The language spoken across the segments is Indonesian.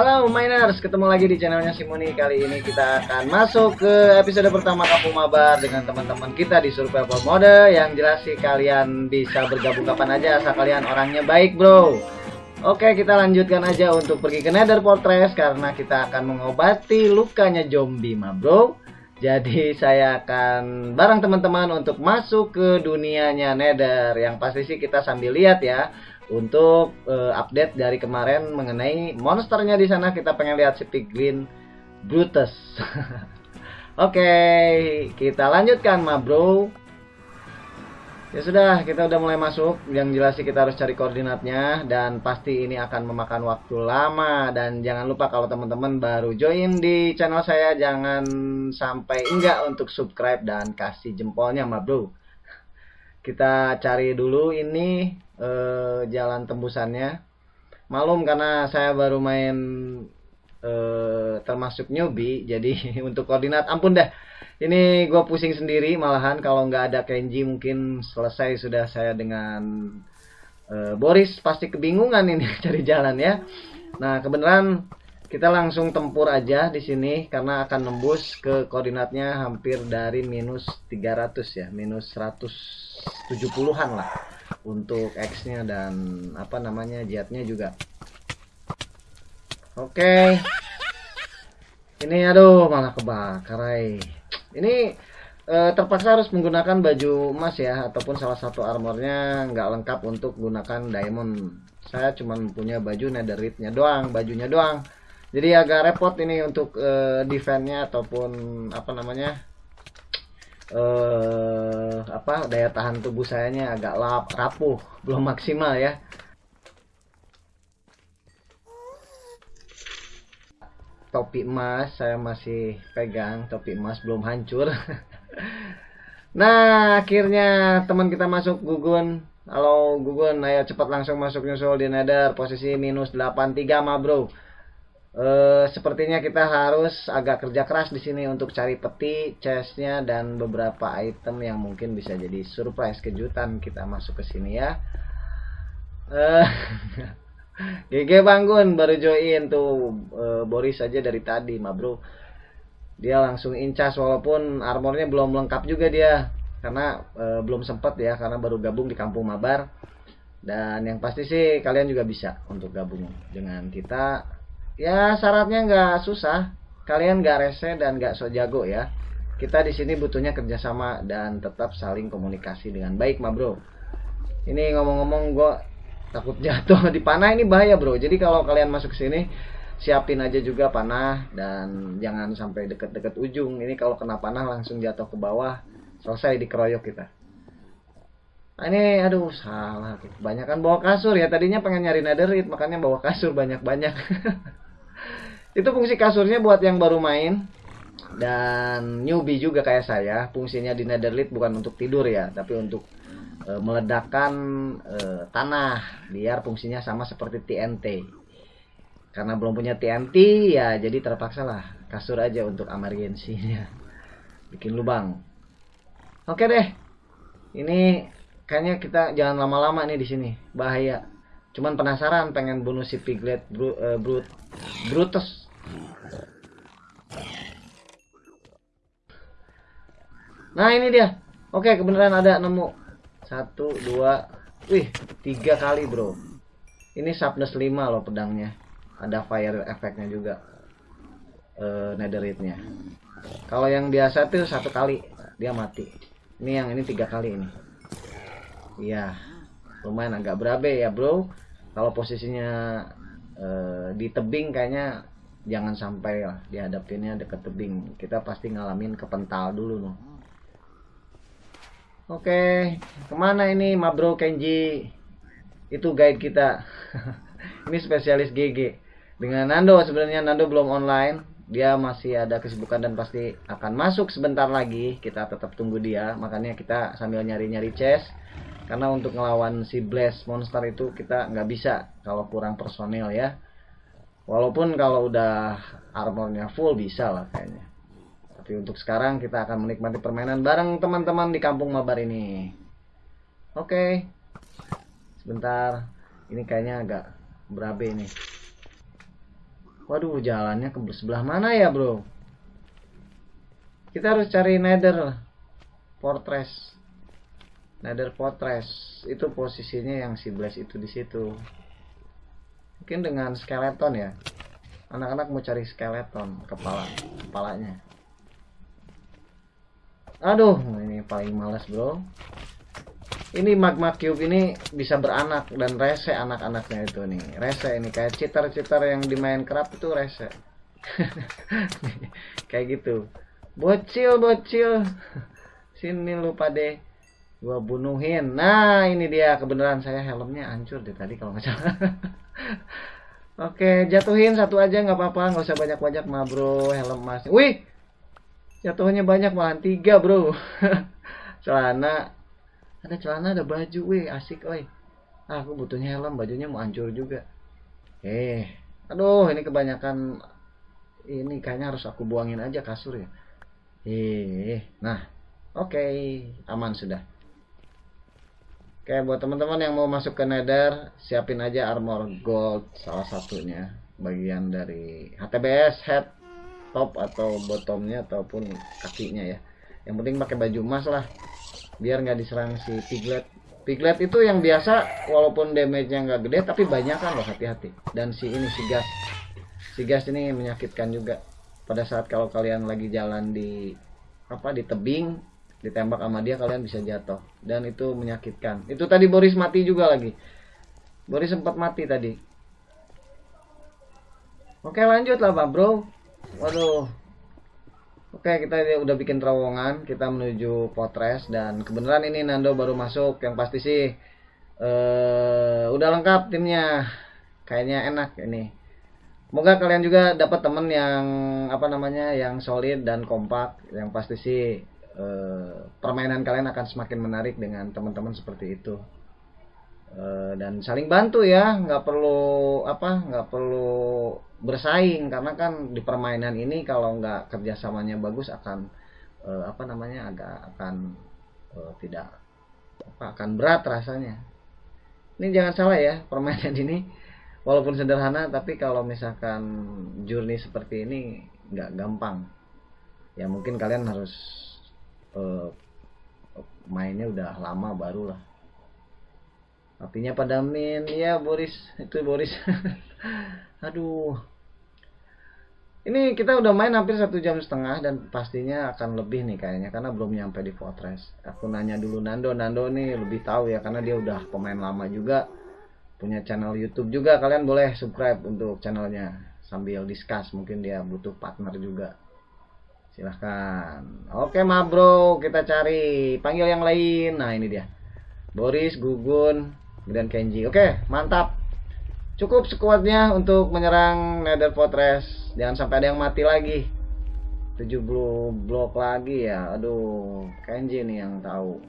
Halo Miners, ketemu lagi di channelnya Simoni Kali ini kita akan masuk ke episode pertama Kampung Mabar Dengan teman-teman kita di Survival Mode. Yang jelas sih kalian bisa bergabung kapan aja Asal kalian orangnya baik bro. Oke kita lanjutkan aja untuk pergi ke Nether Fortress Karena kita akan mengobati lukanya zombie ma bro. Jadi saya akan bareng teman-teman untuk masuk ke dunianya Nether. Yang pasti sih kita sambil lihat ya untuk uh, update dari kemarin mengenai monsternya di sana kita pengen lihat si Piglin Brutus. Oke, okay, kita lanjutkan ma bro. Ya sudah, kita udah mulai masuk. Yang jelas sih kita harus cari koordinatnya dan pasti ini akan memakan waktu lama dan jangan lupa kalau teman-teman baru join di channel saya jangan sampai enggak untuk subscribe dan kasih jempolnya ma bro. Kita cari dulu ini eh, jalan tembusannya. Malum karena saya baru main eh, termasuk newbie jadi untuk koordinat ampun dah. Ini gue pusing sendiri malahan kalau nggak ada Kenji mungkin selesai sudah saya dengan eh, Boris. Pasti kebingungan ini cari jalan ya. Nah kebenaran kita langsung tempur aja di sini karena akan nembus ke koordinatnya hampir dari minus 300 ya minus 170-an lah untuk X nya dan apa namanya jetnya juga. Oke. Okay. ini aduh malah kebakar ini eh, terpaksa harus menggunakan baju emas ya ataupun salah satu armornya nggak lengkap untuk gunakan diamond. Saya cuma punya baju netherite-nya doang bajunya doang. Jadi agak repot ini untuk uh, defense-nya ataupun apa namanya eh, apa daya tahan tubuh sayanya agak lap, rapuh belum maksimal ya. Topi emas saya masih pegang topi emas belum hancur. Nah akhirnya teman kita masuk gugun. Halo gugun. Ayo cepat langsung masuk nyusul di nether. Posisi minus 83 ma bro Uh, sepertinya kita harus agak kerja keras di sini untuk cari peti, chestnya dan beberapa item yang mungkin bisa jadi surprise kejutan kita masuk ke sini ya. Eh, GG bangun baru join tuh uh, Boris aja dari tadi, ma bro. Dia langsung incas walaupun armornya belum lengkap juga dia karena uh, belum sempat ya karena baru gabung di Kampung Mabar. Dan yang pasti sih kalian juga bisa untuk gabung dengan kita ya syaratnya nggak susah. Kalian nggak rese dan nggak so jago ya. Kita di sini butuhnya kerjasama dan tetap saling komunikasi dengan baik ma bro. Ini ngomong-ngomong gue takut jatuh di panah ini bahaya bro. Jadi kalau kalian masuk sini siapin aja juga panah dan jangan sampai deket-deket ujung. Ini kalau kena panah langsung jatuh ke bawah selesai dikeroyok kita. Nah, ini aduh salah. Kebanyakan bawa kasur ya. Tadinya pengen nyari netherite makanya bawa kasur banyak-banyak itu fungsi kasurnya buat yang baru main. Dan newbie juga kayak saya fungsinya di netherlit bukan untuk tidur ya tapi untuk e, meledakkan e, tanah biar fungsinya sama seperti TNT karena belum punya TNT ya jadi terpaksa lah kasur aja untuk emergensinya bikin lubang. Oke deh ini kayaknya kita jangan lama-lama nih di sini. Bahaya cuman penasaran pengen bunuh si piglet bru, uh, brut brutus. Nah ini dia. Oke kebenaran ada nemu. Satu dua wih tiga kali bro. Ini sharpness 5 loh pedangnya. Ada fire efeknya juga. Uh, netherite nya kalau yang biasa tuh satu kali dia mati. Ini yang ini tiga kali ini. Iya lumayan agak berabe ya bro. Kalau posisinya e, di tebing kayaknya jangan sampai lah dihadapinnya deket tebing. Kita pasti ngalamin kepental dulu nih oke ke mana ini Mabro Kenji? Itu guide kita. Ini spesialis GG dengan Nando sebenarnya Nando belum online. Dia masih ada kesibukan dan pasti akan masuk sebentar lagi. Kita tetap tunggu dia. Makanya kita sambil nyari-nyari chest karena untuk ngelawan si blast monster itu kita nggak bisa kalau kurang personil ya. Walaupun kalau udah armornya full bisa lah kayaknya. Tapi untuk sekarang kita akan menikmati permainan bareng teman-teman di kampung mabar ini. Oke. Sebentar. Ini kayaknya agak berabe ini. Waduh, jalannya ke sebelah mana ya, bro? Kita harus cari nether fortress. Nether fortress itu posisinya yang si Blaze itu di situ. Mungkin dengan skeleton ya. Anak-anak mau cari skeleton kepala kepalanya. Aduh, ini paling males, Bro. Ini magma cube ini bisa beranak dan rese anak-anaknya itu nih. Rese ini kayak cheater-cheater yang di Minecraft itu rese. kayak gitu. Bocil, bocil. Sini lu pade. Gua bunuhin. Nah, ini dia. Kebenaran saya helmnya hancur deh tadi kalau nggak salah. Oke, jatuhin satu aja nggak apa-apa, nggak usah banyak-banyak mah bro, helm mas. Wih, jatuhnya banyak malah tiga bro. Celana. Ada celana ada baju. Weh asik oi. Ah, aku butuhnya helm. Bajunya mau hancur juga. Eh aduh ini kebanyakan ini kayaknya harus aku buangin aja kasur ya. Eh nah. Oke okay. aman sudah oke buat teman-teman yang mau masuk ke nether siapin aja armor gold salah satunya. Bagian dari HTBS head top atau bottomnya ataupun kakinya ya. Yang penting pakai baju emas lah biar nggak diserang si piglet. Piglet itu yang biasa walaupun damage-nya nggak gede tapi banyak kan loh hati-hati. Dan si ini si gas. Si gas ini menyakitkan juga. Pada saat kalau kalian lagi jalan di apa di tebing ditembak sama dia kalian bisa jatuh dan itu menyakitkan itu tadi Boris mati juga lagi Boris sempat mati tadi oke lanjut lah pak bro waduh Oke, kita udah bikin terowongan, kita menuju Potres dan kebenaran ini Nando baru masuk. Yang pasti sih uh, udah lengkap timnya. Kayaknya enak ini. Semoga kalian juga dapat temen yang apa namanya, yang solid dan kompak. Yang pasti sih uh, permainan kalian akan semakin menarik dengan teman-teman seperti itu. Uh, dan saling bantu ya, nggak perlu apa, nggak perlu bersaing karena kan di permainan ini kalau nggak kerjasamanya bagus akan uh, apa namanya agak akan tidak apa akan berat rasanya ini jangan salah ya permainan ini walaupun sederhana tapi kalau misalkan journey seperti ini nggak gampang ya mungkin kalian harus uh, mainnya udah lama baru lah apinya padamin ya Boris itu Boris aduh ini kita udah main hampir satu jam setengah dan pastinya akan lebih nih kayaknya karena belum nyampe di Fortress. Aku nanya dulu Nando, Nando nih lebih tahu ya karena dia udah pemain lama juga, punya channel YouTube juga. Kalian boleh subscribe untuk channelnya sambil discuss. Mungkin dia butuh partner juga. Silahkan. Oke ma bro, kita cari panggil yang lain. Nah ini dia, Boris, Gugun, dan Kenji. Oke, mantap. Cukup sekuatnya untuk menyerang Nether Fortress. Jangan sampai ada yang mati lagi. 70 blok lagi ya. Aduh Kenji nih yang tahu.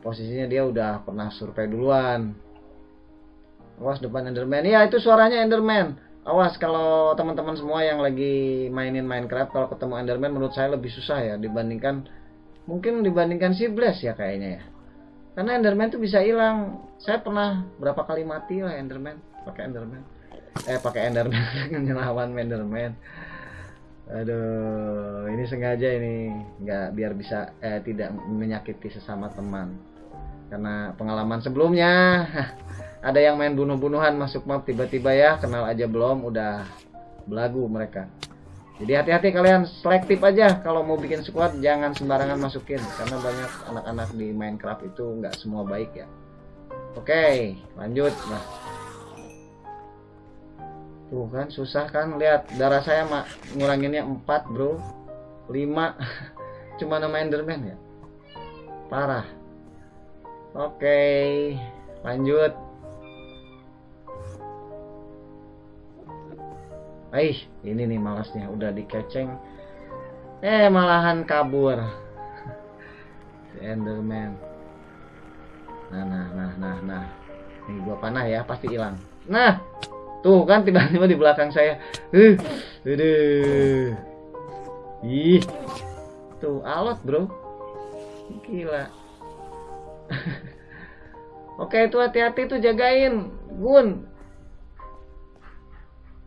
Posisinya dia udah pernah survei duluan. Awas depan Enderman. Ya itu suaranya Enderman awas kalau teman-teman semua yang lagi mainin Minecraft kalau ketemu Enderman menurut saya lebih susah ya dibandingkan mungkin dibandingkan si Blaze ya kayaknya ya. Karena Enderman tuh bisa hilang. Saya pernah berapa kali mati lah Enderman pakai Enderman. Eh pakai Enderman ngelawan Enderman. Aduh ini sengaja ini nggak biar bisa eh tidak menyakiti sesama teman. Karena pengalaman sebelumnya ada yang main bunuh-bunuhan masuk map tiba-tiba ya kenal aja belum udah belagu mereka. Jadi hati-hati kalian selektif aja. Kalau mau bikin squad jangan sembarangan masukin karena banyak anak-anak di Minecraft itu nggak semua baik ya. Oke lanjut. Nah. Tuh kan susah kan lihat. Darah saya mak nguranginnya 4 bro. 5 cuma nama enderman ya? Parah. Oke lanjut Eh, ini nih malasnya udah dikeceng. Eh, malahan kabur. si Enderman. Nah, nah, nah, nah, nah. Ini gua panah ya, pasti hilang. Nah, Tuh kan tiba-tiba di belakang saya. Uh, aduh. Ih. Tuh alot, Bro. Gila. Oke, itu hati-hati tuh jagain, Gun.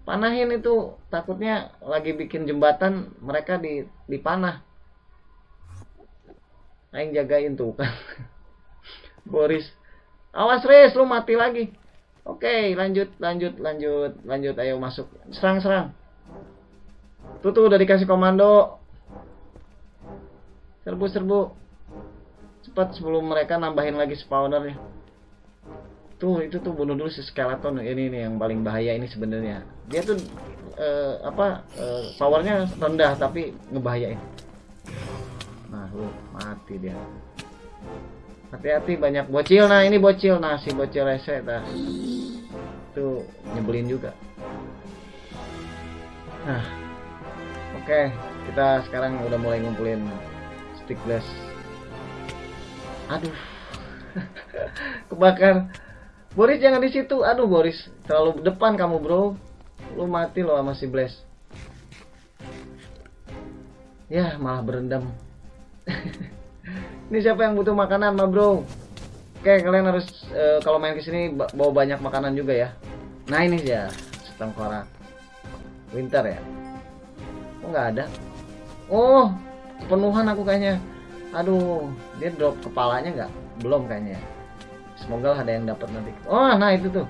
Panahin itu. Takutnya lagi bikin jembatan mereka di dipanah. Aing jagain tuh kan. Boris. Awas res lu mati lagi. Oke lanjut lanjut lanjut lanjut. Ayo masuk. Serang serang. Tuh tuh udah dikasih komando. Serbu serbu. Cepat sebelum mereka nambahin lagi spawnernya tuh itu tuh bunuh dulu si skeleton ini nih yang paling bahaya ini sebenarnya. Dia tuh uh, apa uh, powernya rendah tapi ngebahayain. Nah lu mati dia. Hati-hati banyak bocil. Nah ini bocil. Nah si bocil rese dah. Tuh nyebelin juga. Nah oke. Okay. kita sekarang udah mulai ngumpulin stick glass aduh. Kebakar Boris jangan di situ. Aduh Boris, terlalu depan kamu bro. Lu mati loh sama si Blaze. Ya malah berendam. Ini siapa yang butuh makanan mah bro? Oke kalian harus uh, kalau main ke sini bawa banyak makanan juga ya. Nah ini ya setengkorak. Winter ya. Oh nggak ada. Oh penuhan aku kayaknya. Aduh dia drop kepalanya nggak? Belum kayaknya. Semoga ada yang dapat nanti. Oh, nah itu tuh.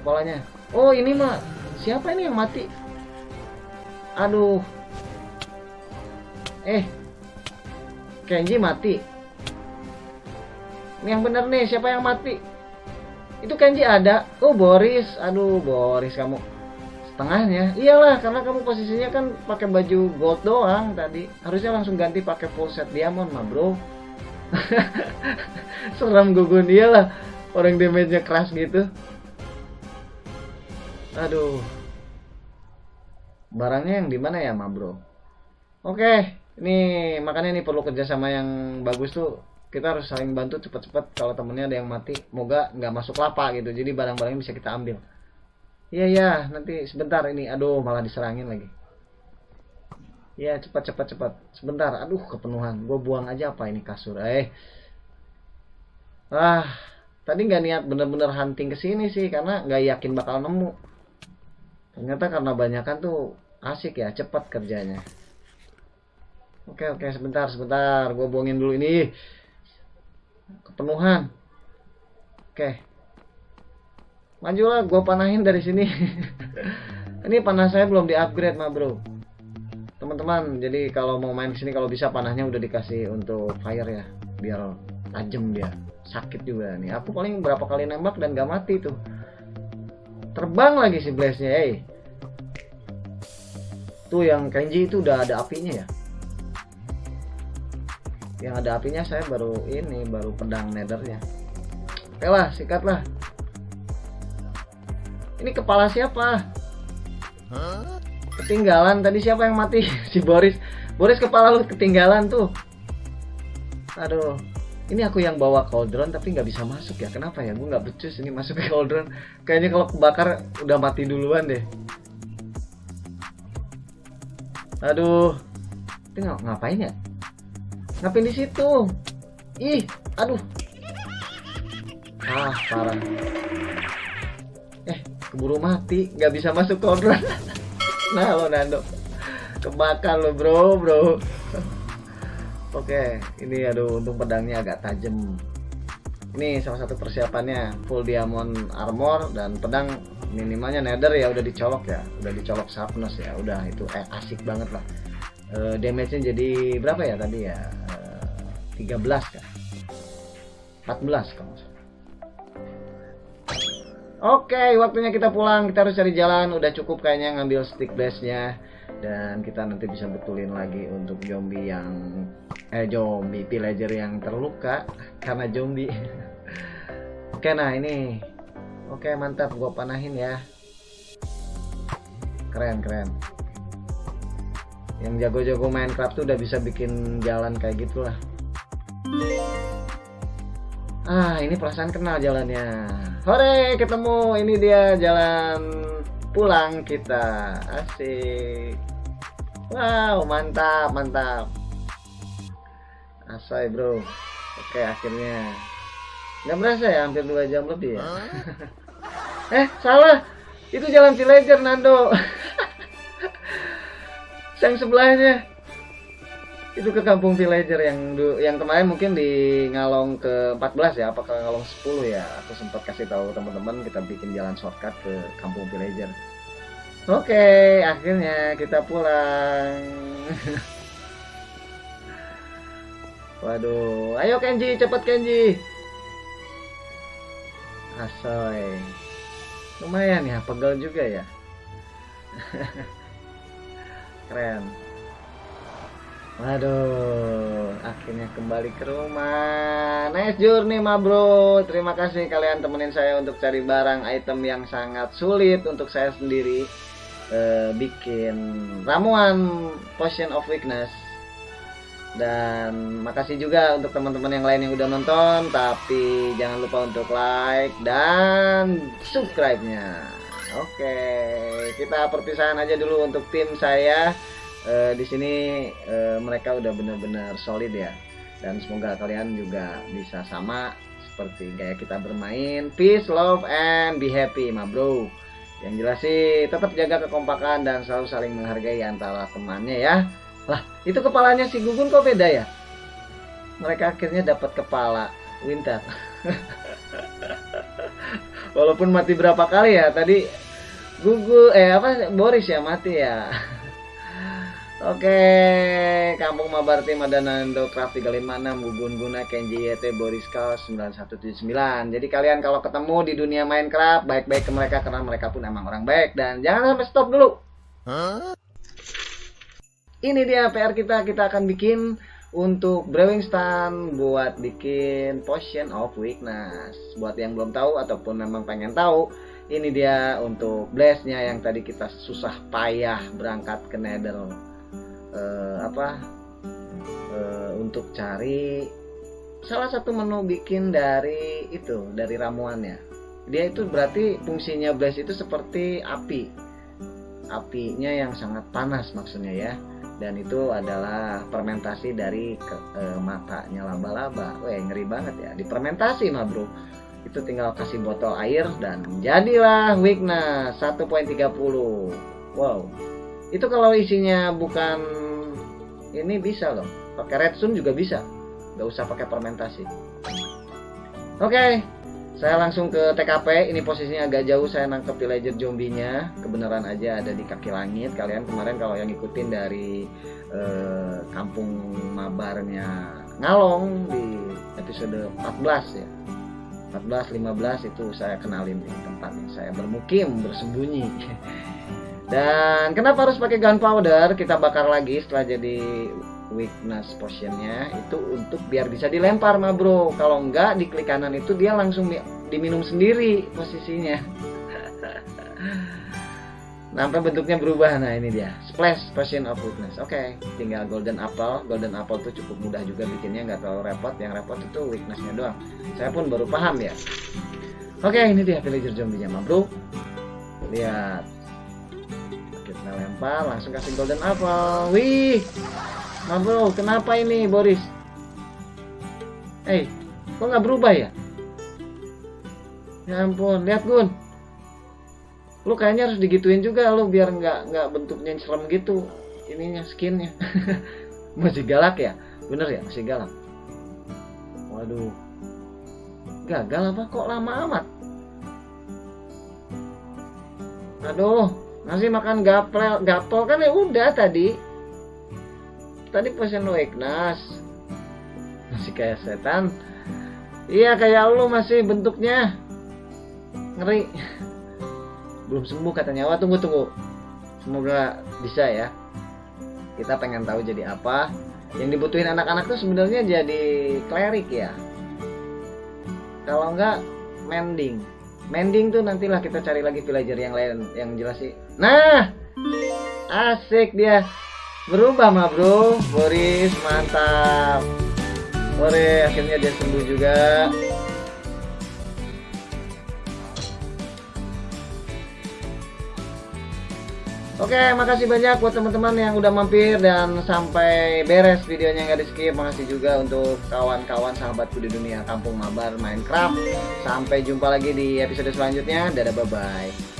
Polanya. Oh, ini mah siapa ini yang mati? Aduh. Eh. Kenji mati. Ini yang bener nih, siapa yang mati? Itu Kenji ada. Oh, Boris. Aduh, Boris kamu setengahnya. Iyalah, karena kamu posisinya kan pakai baju gold doang tadi. Harusnya langsung ganti pakai full set diamond mah, Bro. Seram gugun dia lah orang damage-nya keras gitu. Aduh. Barangnya yang di mana ya, Ma Bro? Oke, ini makanya ini perlu kerjasama yang bagus tuh. Kita harus saling bantu cepet-cepet kalau temennya ada yang mati, moga nggak masuk lapa gitu. Jadi barang-barangnya bisa kita ambil. Iya ya, nanti sebentar ini. Aduh, malah diserangin lagi. Ya cepat cepat cepat. Sebentar. Aduh kepenuhan. Gue buang aja apa ini kasur. Eh. Ah. Tadi nggak niat bener-bener hunting ke sini sih karena nggak yakin bakal nemu. Ternyata karena banyakan tuh asik ya, cepat kerjanya. Oke oke sebentar sebentar, gue buangin dulu ini. Kepenuhan. Oke. Majulah, gue panahin dari sini. ini panah saya belum di upgrade mah bro teman-teman. Jadi kalau mau main sini kalau bisa panahnya udah dikasih untuk fire ya. Biar tajam dia sakit juga nih. Aku paling berapa kali nembak dan gak mati tuh. Terbang lagi si blaze nya eh. Tuh yang Kenji itu udah ada apinya ya. Yang ada apinya saya baru ini baru pedang nethernya. Oke lah sikat lah ini kepala siapa? Ketinggalan. Tadi siapa yang mati? Si Boris. Boris kepala lu ketinggalan tuh. Aduh. Ini aku yang bawa cauldron tapi nggak bisa masuk ya. Kenapa ya? Gue nggak becus ini masuk ke cauldron. Kayaknya kalau kebakar udah mati duluan deh. Aduh. Ini ng ngapain ya? Ngapain di situ? Ih aduh. Ah parah. Eh keburu mati. Nggak bisa masuk cauldron nah lo Nando? Kebakar lo bro bro. Oke ini aduh untung pedangnya agak tajam. Ini salah satu persiapannya full diamond armor dan pedang minimalnya nether ya udah dicolok ya. Udah dicolok sharpness ya udah itu eh, asik banget lah. E, damage-nya jadi berapa ya tadi ya? E, 13 kan 14 kalau Oke, waktunya kita pulang. Kita harus cari jalan. Udah cukup kayaknya ngambil stick base-nya. Dan kita nanti bisa betulin lagi untuk zombie yang... Eh, zombie pillager yang terluka. Karena zombie. Oke, nah ini. Oke, mantap. Gue panahin ya. Keren, keren. Yang jago-jago Minecraft tuh udah bisa bikin jalan kayak gitulah. Ah, ini perasaan kenal jalannya. Hore, ketemu. Ini dia jalan pulang kita. Asik. Wow, mantap, mantap. Asai, bro. Oke, akhirnya. Nggak berasa ya, hampir dua jam lebih ya. eh, salah. itu jalan villager Nando yang sebelahnya itu ke kampung villager yang yang kemarin mungkin di Ngalong ke 14 ya apakah Ngalong 10 ya. Aku sempat kasih tahu teman-teman kita bikin jalan shortcut ke kampung villager. Oke akhirnya kita pulang. Waduh ayo Kenji cepet Kenji. Asoy. Lumayan ya pegel juga ya. Keren Waduh, akhirnya kembali ke rumah. Nice journey, ma bro. Terima kasih kalian temenin saya untuk cari barang item yang sangat sulit untuk saya sendiri uh, bikin ramuan potion of weakness. Dan makasih juga untuk teman-teman yang lain yang udah nonton. Tapi jangan lupa untuk like dan subscribe-nya. Oke, kita perpisahan aja dulu untuk tim saya uh, di sini uh, mereka udah benar-benar solid ya. Dan semoga kalian juga bisa sama seperti gaya kita bermain. Peace love and be happy ma bro. Yang jelas sih tetap jaga kekompakan dan selalu saling menghargai antara temannya ya. Lah itu kepalanya si Gugun kok beda ya? Mereka akhirnya dapat kepala Winter. Walaupun mati berapa kali ya tadi Gugu eh apa Boris ya mati ya Oke, Kampung Mabar Tim ada Nando Craft 356, Gugun Guna, Kenji YT, Boris Kau 9179. Jadi kalian kalau ketemu di dunia Minecraft, baik-baik ke mereka karena mereka pun emang orang baik. Dan jangan sampai stop dulu. Huh? Ini dia PR kita, kita akan bikin untuk brewing stand buat bikin potion of weakness. Buat yang belum tahu ataupun memang pengen tahu, ini dia untuk blast-nya yang tadi kita susah payah berangkat ke Nether uh, apa uh, untuk cari salah satu menu bikin dari itu dari ramuannya dia itu berarti fungsinya blaze itu seperti api apinya yang sangat panas maksudnya ya dan itu adalah fermentasi dari ke, e, matanya laba-laba. Wah, ngeri banget ya. Dipermentasi mah, Bro. Itu tinggal kasih botol air dan jadilah weakness 1.30. Wow itu kalau isinya bukan ini bisa loh pakai redstone juga bisa. Nggak usah pakai fermentasi. Oke okay, saya langsung ke TKP ini posisinya agak jauh saya nangkep villager zombinya. Kebenaran aja ada di kaki langit. Kalian kemarin kalau yang ikutin dari eh, kampung mabarnya ngalong di episode 14 ya. 14 15 itu saya kenalin tempatnya saya bermukim bersembunyi Dan kenapa harus pakai gunpowder? Kita bakar lagi setelah jadi weakness potionnya itu untuk biar bisa dilempar mah bro. Kalau enggak di klik kanan itu dia langsung diminum sendiri posisinya. Sampai bentuknya berubah. Nah ini dia splash potion of weakness. Oke, okay. tinggal golden apple. Golden apple tuh cukup mudah juga bikinnya, nggak terlalu repot. Yang repot itu weaknessnya doang. Saya pun baru paham ya. Oke, okay, ini dia villager zombie-nya mah bro. Lihat kita lempar langsung kasih golden apple. Wih nah bro kenapa ini Boris? Eh hey, kok nggak berubah ya? Ya ampun lihat Gun. Lu kayaknya harus digituin juga lu biar nggak nggak bentuknya serem gitu. Ininya skinnya. Masih galak ya? Bener ya? Masih galak. Waduh. Gagal apa? Kok lama amat? Aduh masih makan gaplel gapol kan ya udah tadi. Tadi potion weakness masih kayak setan. Iya kayak lu masih bentuknya. Ngeri. Belum sembuh katanya wah tunggu tunggu. Semoga bisa ya. Kita pengen tahu jadi apa. Yang dibutuhin anak-anak tuh sebenarnya jadi klerik ya. Kalau enggak mending mending tuh nantilah kita cari lagi villager yang lain yang jelas sih Nah, asik dia. Berubah mah bro, Boris mantap. Ore, akhirnya dia sembuh juga. Oke, makasih banyak buat teman-teman yang udah mampir dan sampai beres videonya nggak di skip. Makasih juga untuk kawan-kawan sahabatku di dunia kampung mabar Minecraft. Sampai jumpa lagi di episode selanjutnya. Dadah, bye